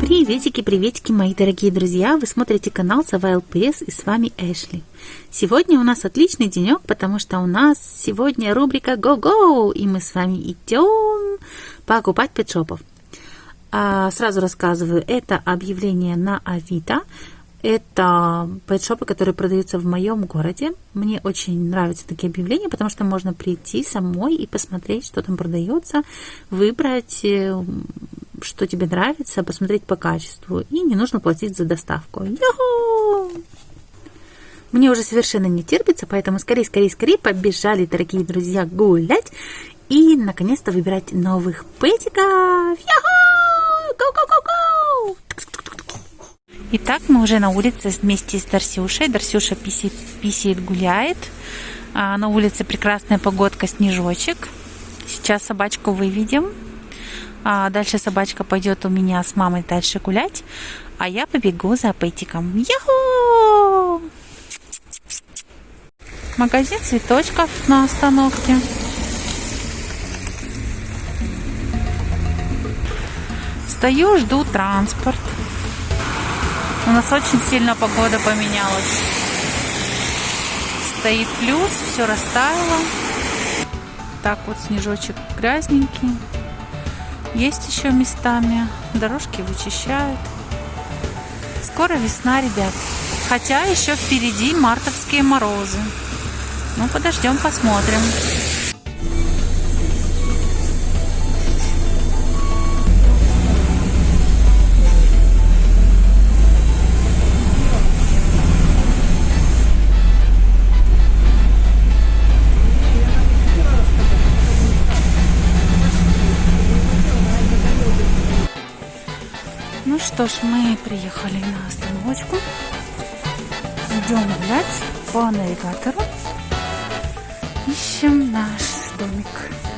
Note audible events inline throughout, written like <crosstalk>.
Приветики, приветики, мои дорогие друзья! Вы смотрите канал Сова ЛПС и с вами Эшли. Сегодня у нас отличный денек, потому что у нас сегодня рубрика Go-Go, и мы с вами идем покупать петшопов. А, сразу рассказываю, это объявление на Авито. Это пэтшопы, которые продаются в моем городе. Мне очень нравятся такие объявления, потому что можно прийти самой и посмотреть, что там продается, выбрать, э, что тебе нравится, посмотреть по качеству. И не нужно платить за доставку. Йо! Мне уже совершенно не терпится, поэтому скорее, скорее, скорее побежали, дорогие друзья, гулять и наконец-то выбирать новых пэтиков. Йо! Итак, мы уже на улице вместе с Дарсюшей. Дарсюша писит, писит гуляет. А на улице прекрасная погодка, снежочек. Сейчас собачку выведем. А дальше собачка пойдет у меня с мамой дальше гулять. А я побегу за пэтиком. Яху! Магазин цветочков на остановке. Стою, жду транспорт. У нас очень сильно погода поменялась. Стоит плюс, все растаяло. Так вот снежочек грязненький. Есть еще местами. Дорожки вычищают. Скоро весна, ребят. Хотя еще впереди мартовские морозы. Ну, подождем, посмотрим. Что ж, мы приехали на остановочку. Идем гулять по навигатору. Ищем наш домик.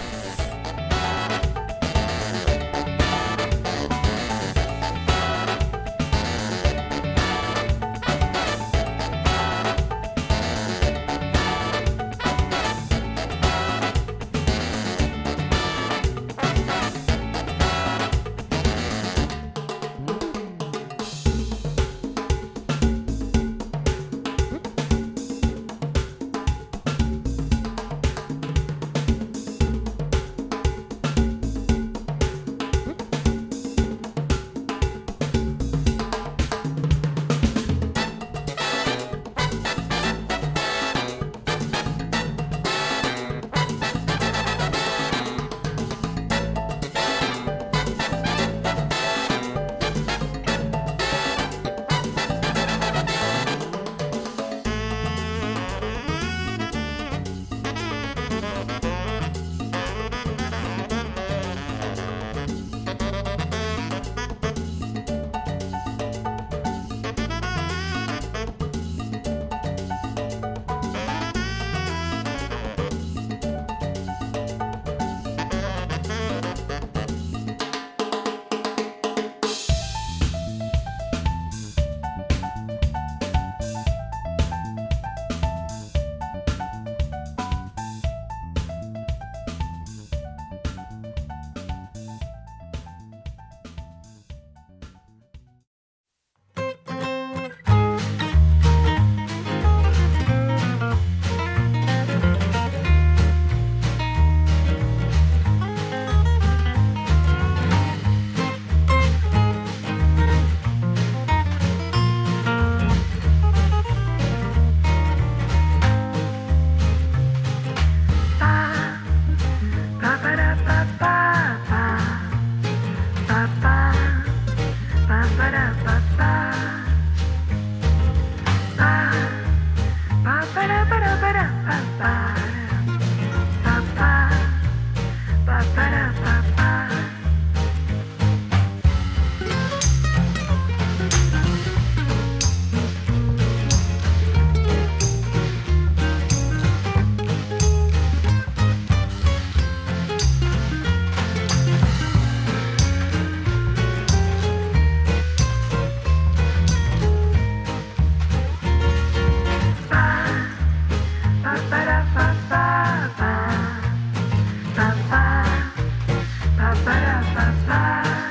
fly, fly.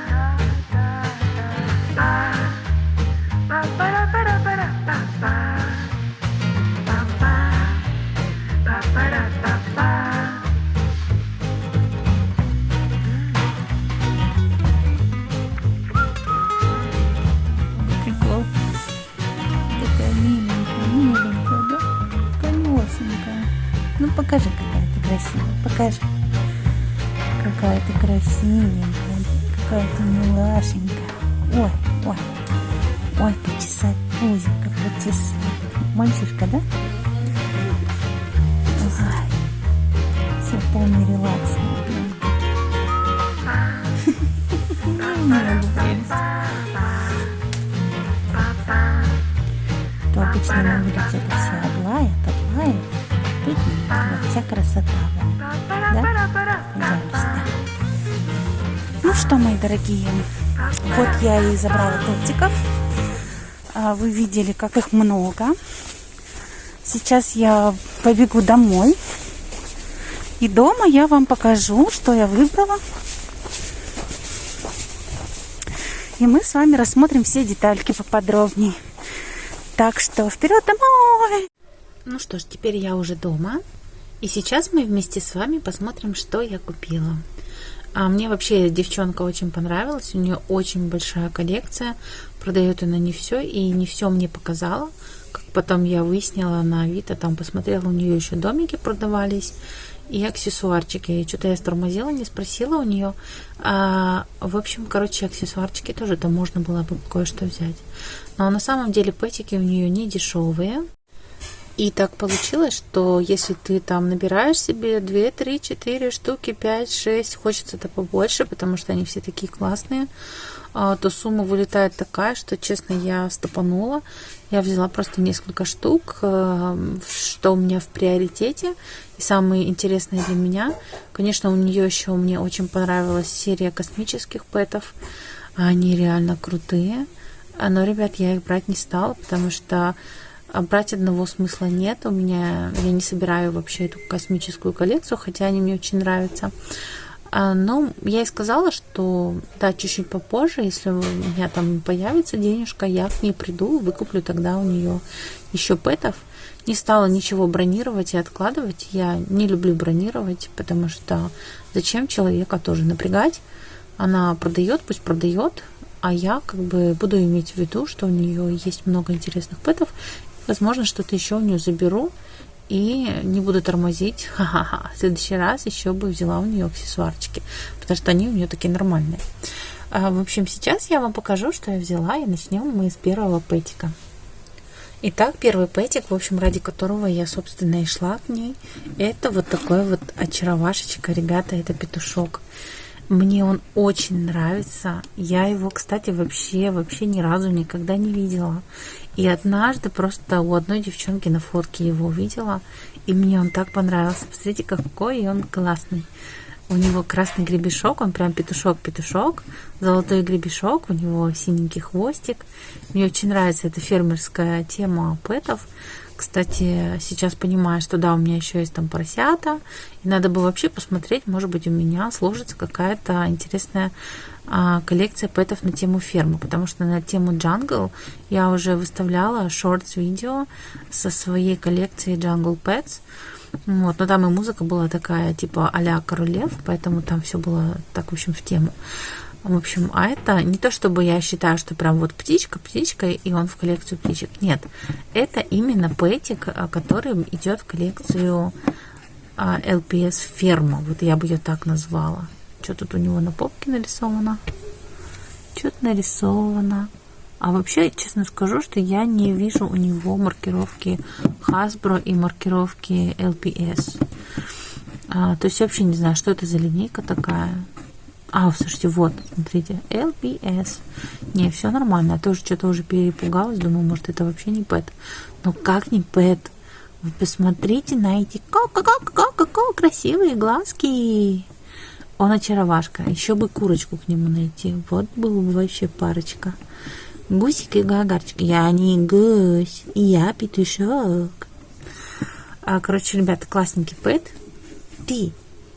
Красивенькая. Какая ты милашенькая. Ой, ой. Ой, почесать пузико, почесать. Мальчишка, да? Ой. Все, полный релакс. То обычно на улице это все облает, облает. Вот вся красота. Да? Пожалуйста. Что, мои дорогие, вот я и забрала тортиков. А, вы видели, как их много. Сейчас я побегу домой. И дома я вам покажу, что я выбрала. И мы с вами рассмотрим все детальки поподробнее. Так что вперед домой! Ну что ж, теперь я уже дома. И сейчас мы вместе с вами посмотрим, что я купила. А мне вообще девчонка очень понравилась. У нее очень большая коллекция. Продает она не все. И не все мне показала. Как потом я выяснила на Авито, там посмотрела, у нее еще домики продавались. И аксессуарчики. Что-то я стормозила, не спросила у нее. А, в общем, короче, аксессуарчики тоже там можно было бы кое-что взять. Но на самом деле пэтики у нее не дешевые. И так получилось, что если ты там набираешь себе 2, 3, 4 штуки, 5, 6, хочется-то побольше, потому что они все такие классные, а, то сумма вылетает такая, что, честно, я стопанула. Я взяла просто несколько штук, э, что у меня в приоритете. И самые интересные для меня, конечно, у нее еще мне очень понравилась серия космических пэтов. Они реально крутые. Но, ребят, я их брать не стала, потому что а брать одного смысла нет. У меня я не собираю вообще эту космическую коллекцию, хотя они мне очень нравятся. А, но я и сказала, что да, чуть-чуть попозже, если у меня там появится денежка, я к ней приду, выкуплю тогда у нее еще пэтов. Не стала ничего бронировать и откладывать. Я не люблю бронировать, потому что зачем человека тоже напрягать? Она продает, пусть продает, а я как бы буду иметь в виду, что у нее есть много интересных пэтов, Возможно, что-то еще у нее заберу и не буду тормозить. <laughs> Ха-ха-ха. В следующий раз еще бы взяла у нее аксессуарчики, потому что они у нее такие нормальные. А, в общем, сейчас я вам покажу, что я взяла, и начнем мы с первого пэтика. Итак, первый пэтик, в общем, ради которого я, собственно, и шла к ней, это вот такой вот очаровашечка, ребята, это петушок. Мне он очень нравится. Я его, кстати, вообще, вообще ни разу никогда не видела. И однажды просто у одной девчонки на фотке его увидела, и мне он так понравился. Посмотрите, какой он классный. У него красный гребешок, он прям петушок-петушок, золотой гребешок, у него синенький хвостик. Мне очень нравится эта фермерская тема пэтов. Кстати, сейчас понимаю, что да, у меня еще есть там поросята, и надо бы вообще посмотреть, может быть, у меня сложится какая-то интересная а, коллекция пэтов на тему фермы, потому что на тему джангл я уже выставляла шортс видео со своей коллекцией Jungle Pets. Вот, но там и музыка была такая, типа а-ля королев, поэтому там все было так, в общем, в тему. В общем, а это не то, чтобы я считаю, что прям вот птичка, птичка, и он в коллекцию птичек. Нет, это именно пэтик, а, который идет в коллекцию LPS а, ферма. Вот я бы ее так назвала. Что тут у него на попке нарисовано? Что-то нарисовано. А вообще, честно скажу, что я не вижу у него маркировки Hasbro и маркировки LPS. А, то есть вообще не знаю, что это за линейка такая. А, слушайте, вот, смотрите, LPS. Не, все нормально. Я тоже что-то уже перепугалась. Думаю, может, это вообще не пэт. Но как не пэт? Вы посмотрите на эти ко-ко-ко-ко-ко красивые глазки. Он очаровашка. Еще бы курочку к нему найти. Вот был бы вообще парочка. Гусик и гагарчик. Я не гусь, я петушок. А, короче, ребята, классненький пэт. Ты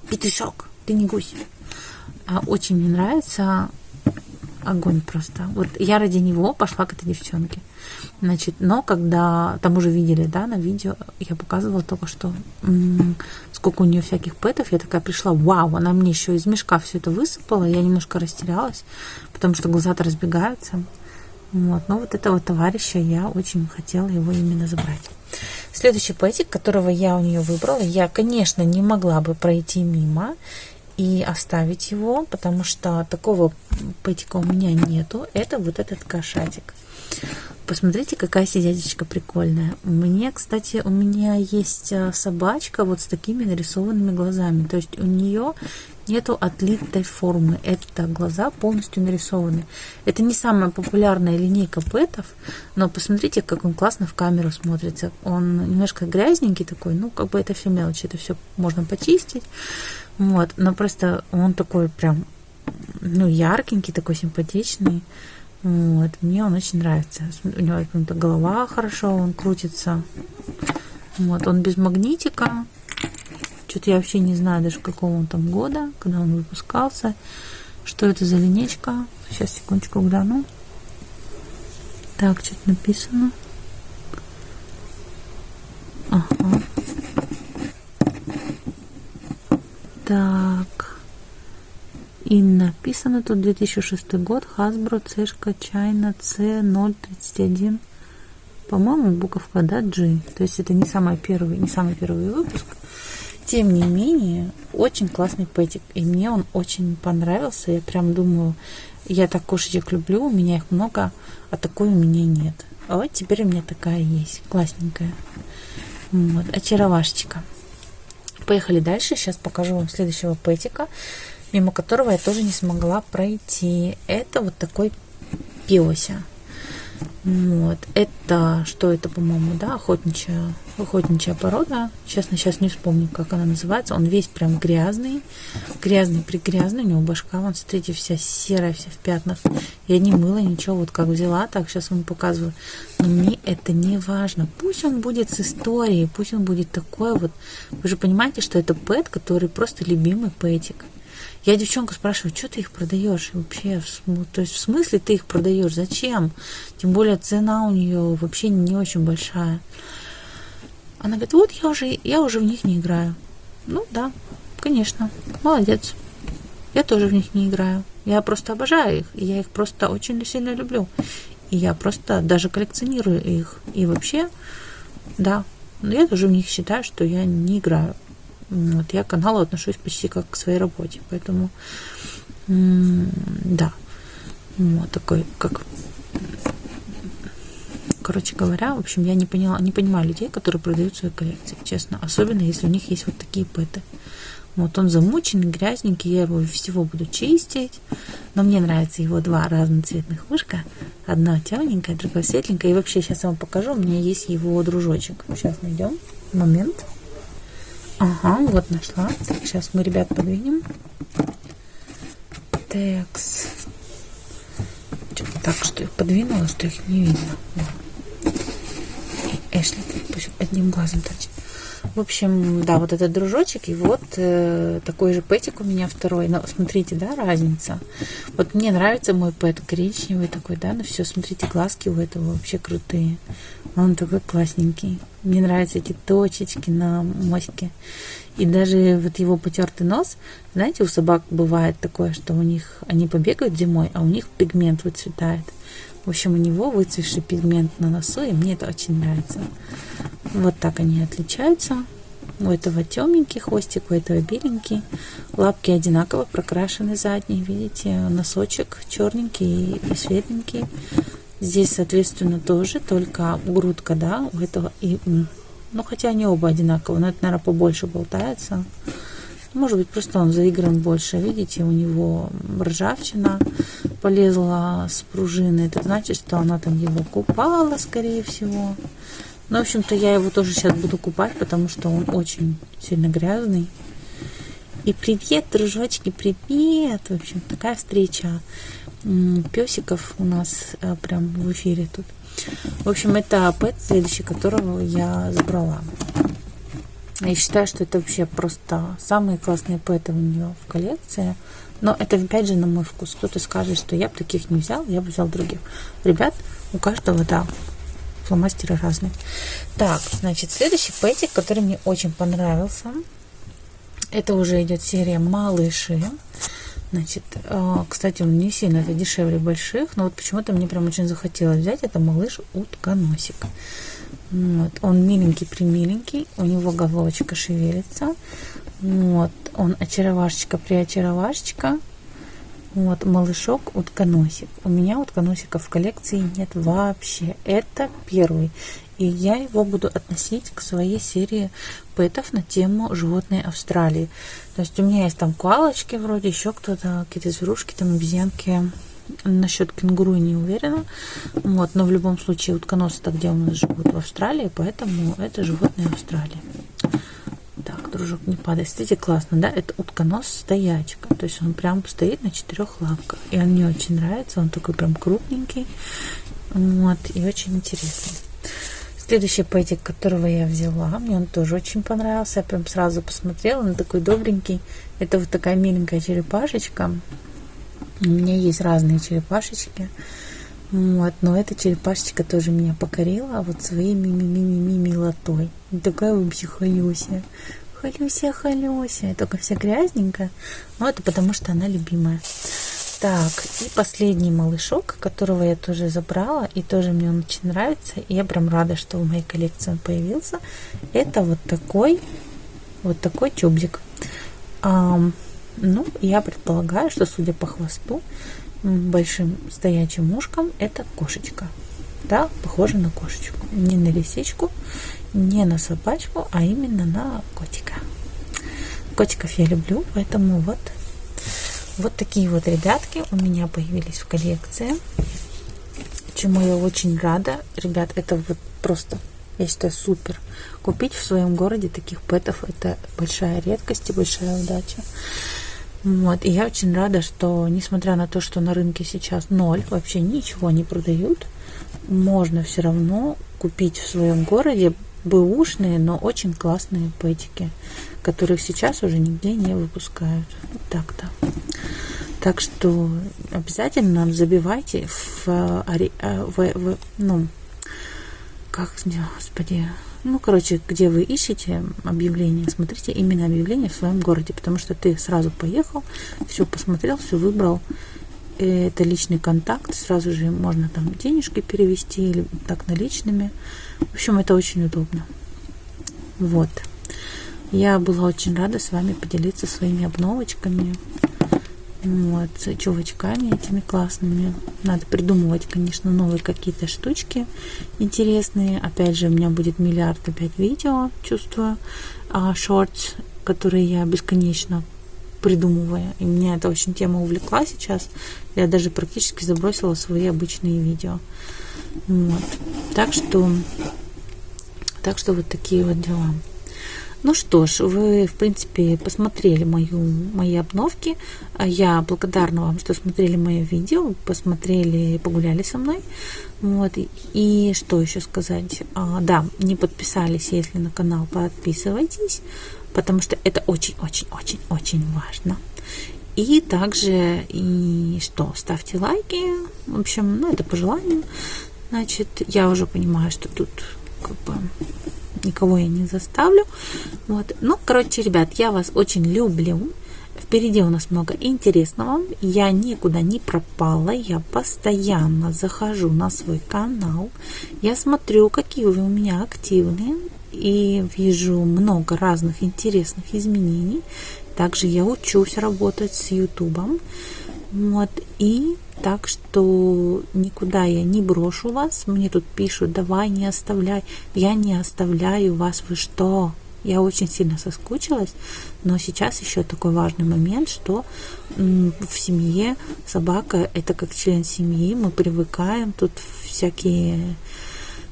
петушок, ты не гусь. А, очень мне нравится огонь просто. Вот я ради него пошла к этой девчонке. Значит, но когда там уже видели, да, на видео, я показывала только что, м-м, сколько у нее всяких пэтов, я такая пришла, вау, она мне еще из мешка все это высыпала, я немножко растерялась, потому что глаза-то разбегаются. Вот, но вот этого товарища я очень хотела его именно забрать. Следующий пэтик, которого я у нее выбрала, я, конечно, не могла бы пройти мимо и оставить его, потому что такого пэтика у меня нету. Это вот этот кошатик. Посмотрите, какая сидятичка прикольная. Мне, кстати, у меня есть а, собачка вот с такими нарисованными глазами. То есть у нее нету отлитой формы. Это глаза полностью нарисованы. Это не самая популярная линейка пэтов, но посмотрите, как он классно в камеру смотрится. Он немножко грязненький такой, ну, как бы это все мелочи, это все можно почистить. Вот, но просто он такой прям, ну, яркенький, такой симпатичный. Вот, мне он очень нравится. У него голова хорошо, он крутится. Вот, он без магнитика. Что-то я вообще не знаю даже какого он там года, когда он выпускался. Что это за линейка? Сейчас, секундочку, гляну. Так, что-то написано. Ага. Так. И написано тут 2006 год, Hasbro, Цешка, China, C031. По-моему, буковка, да, G. То есть это не самый первый, не самый первый выпуск. Тем не менее, очень классный пэтик. И мне он очень понравился. Я прям думаю, я так кошечек люблю, у меня их много, а такой у меня нет. А вот теперь у меня такая есть, классненькая. Вот, очаровашечка. Поехали дальше. Сейчас покажу вам следующего пэтика мимо которого я тоже не смогла пройти. Это вот такой пиося. Вот. Это, что это, по-моему, да, охотничья, охотничья порода. Честно, сейчас не вспомню, как она называется. Он весь прям грязный, грязный, пригрязный. У него башка, вон, смотрите, вся серая, вся в пятнах. Я не мыла ничего, вот как взяла, так сейчас вам показываю. Но мне это не важно. Пусть он будет с историей, пусть он будет такой вот. Вы же понимаете, что это пэт, который просто любимый пэтик. Я девчонку спрашиваю, что ты их продаешь вообще? То есть в смысле ты их продаешь? Зачем? Тем более цена у нее вообще не очень большая. Она говорит, вот я уже, я уже в них не играю. Ну да, конечно, молодец. Я тоже в них не играю. Я просто обожаю их. И я их просто очень сильно люблю. И я просто даже коллекционирую их. И вообще, да, но я тоже в них считаю, что я не играю. Вот, я к каналу отношусь почти как к своей работе, поэтому да, вот такой, как короче говоря, в общем, я не поняла, не понимаю людей, которые продают свои коллекции, честно, особенно если у них есть вот такие пэты. Вот он замученный, грязненький, я его всего буду чистить. Но мне нравятся его два разноцветных ушка. Одно темненькое, другое светленькое. И вообще сейчас я вам покажу, у меня есть его дружочек. Сейчас найдем. Момент. Ага, вот нашла. Сейчас мы ребят подвинем. Текс. Так, что их подвинула, что их не видно. И Эшли пусть одним глазом торчит. В общем, да, вот этот дружочек, и вот э, такой же пэтик у меня второй. Но смотрите, да, разница. Вот мне нравится мой пэт коричневый такой, да, но все, смотрите, глазки у этого вообще крутые. Он такой классненький. Мне нравятся эти точечки на моське. И даже вот его потертый нос, знаете, у собак бывает такое, что у них они побегают зимой, а у них пигмент выцветает. В общем, у него выцветший пигмент на носу, и мне это очень нравится. Вот так они отличаются. У этого темненький хвостик, у этого беленький. Лапки одинаково прокрашены задние, видите, носочек черненький и светленький. Здесь, соответственно, тоже, только грудка, да, у этого и... Ну, хотя они оба одинаковые, но это, наверное, побольше болтается. Может быть, просто он заигран больше. Видите, у него ржавчина полезла с пружины. Это значит, что она там его купала, скорее всего. Ну, в общем-то, я его тоже сейчас буду купать, потому что он очень сильно грязный. И привет, дружочки, привет! В общем, такая встреча песиков у нас а, прям в эфире тут. В общем, это пэт, следующий которого я забрала. Я считаю, что это вообще просто самые классные пэты у нее в коллекции. Но это опять же на мой вкус. Кто-то скажет, что я бы таких не взял, я бы взял других. Ребят, у каждого, да, фломастеры разные. Так, значит, следующий пэтик, который мне очень понравился. Это уже идет серия «Малыши». Значит, а, кстати, он не сильно это дешевле больших, но вот почему-то мне прям очень захотелось взять. Это малыш утконосик. Вот. Он миленький-примиленький, у него головочка шевелится. Вот. Он очаровашечка-приочаровашечка. Вот, малышок утконосик. У меня утконосиков в коллекции нет вообще. Это первый. И я его буду относить к своей серии пэтов на тему животные Австралии. То есть у меня есть там куалочки вроде, еще кто-то, какие-то зверушки, там обезьянки. Насчет кенгуру не уверена. Вот, но в любом случае утконосы-то где у нас живут в Австралии, поэтому это животные Австралии. Так, дружок, не падай. Смотрите, классно, да? Это утконос стоячка. То есть он прям стоит на четырех лапках. И он мне очень нравится. Он такой прям крупненький. Вот, и очень интересный. Следующий пэтик, которого я взяла, мне он тоже очень понравился. Я прям сразу посмотрела, он такой добренький. Это вот такая миленькая черепашечка. У меня есть разные черепашечки. Вот, но эта черепашечка тоже меня покорила вот своей ми-ми-ми-ми милотой. Такая вообще халюся. Халюся, халюся. Только вся грязненькая. Но это потому, что она любимая. Так, и последний малышок, которого я тоже забрала, и тоже мне он очень нравится. И я прям рада, что в моей коллекции он появился. Это вот такой, вот такой чубзик. А, ну, я предполагаю, что, судя по хвосту, большим стоячим ушком это кошечка. Да, похоже на кошечку. Не на лисичку, не на собачку, а именно на котика. Котиков я люблю, поэтому вот, вот такие вот ребятки у меня появились в коллекции. Чему я очень рада. Ребят, это вот просто, я считаю, супер. Купить в своем городе таких пэтов это большая редкость и большая удача. Вот, и я очень рада, что несмотря на то, что на рынке сейчас ноль, вообще ничего не продают, можно все равно купить в своем городе бэушные, но очень классные пэтики, которых сейчас уже нигде не выпускают. Вот так-то. Так что обязательно забивайте в, в, в, в ну, как, господи, ну, короче, где вы ищете объявление, смотрите именно объявление в своем городе, потому что ты сразу поехал, все посмотрел, все выбрал. Это личный контакт, сразу же можно там денежки перевести или так наличными. В общем, это очень удобно. Вот. Я была очень рада с вами поделиться своими обновочками. Вот, чувачками этими классными. Надо придумывать, конечно, новые какие-то штучки интересные. Опять же, у меня будет миллиард опять видео, чувствую, а шортс, которые я бесконечно придумываю. И меня эта очень тема увлекла сейчас. Я даже практически забросила свои обычные видео. Вот. Так что, так что вот такие вот дела. Ну что ж, вы, в принципе, посмотрели мою, мои обновки. Я благодарна вам, что смотрели мое видео, посмотрели, погуляли со мной. Вот. И что еще сказать? А, да, не подписались, если на канал, подписывайтесь, потому что это очень-очень-очень-очень важно. И также, и что, ставьте лайки. В общем, ну, это по желанию. Значит, я уже понимаю, что тут как бы никого я не заставлю. Вот. Ну, короче, ребят, я вас очень люблю. Впереди у нас много интересного. Я никуда не пропала. Я постоянно захожу на свой канал. Я смотрю, какие вы у меня активные. И вижу много разных интересных изменений. Также я учусь работать с Ютубом. Вот. И так что никуда я не брошу вас. Мне тут пишут, давай не оставляй. Я не оставляю вас. Вы что? Я очень сильно соскучилась, но сейчас еще такой важный момент, что в семье собака это как член семьи, мы привыкаем, тут всякие,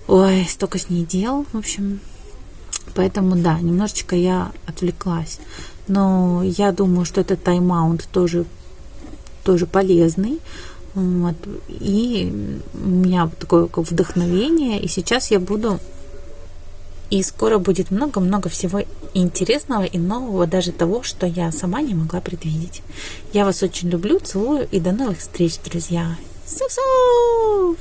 ой, столько с ней дел, в общем, поэтому да, немножечко я отвлеклась, но я думаю, что этот тайм-аут тоже тоже полезный, вот. И у меня такое как вдохновение, и сейчас я буду и скоро будет много-много всего интересного и нового, даже того, что я сама не могла предвидеть. Я вас очень люблю, целую и до новых встреч, друзья. Суф-суф!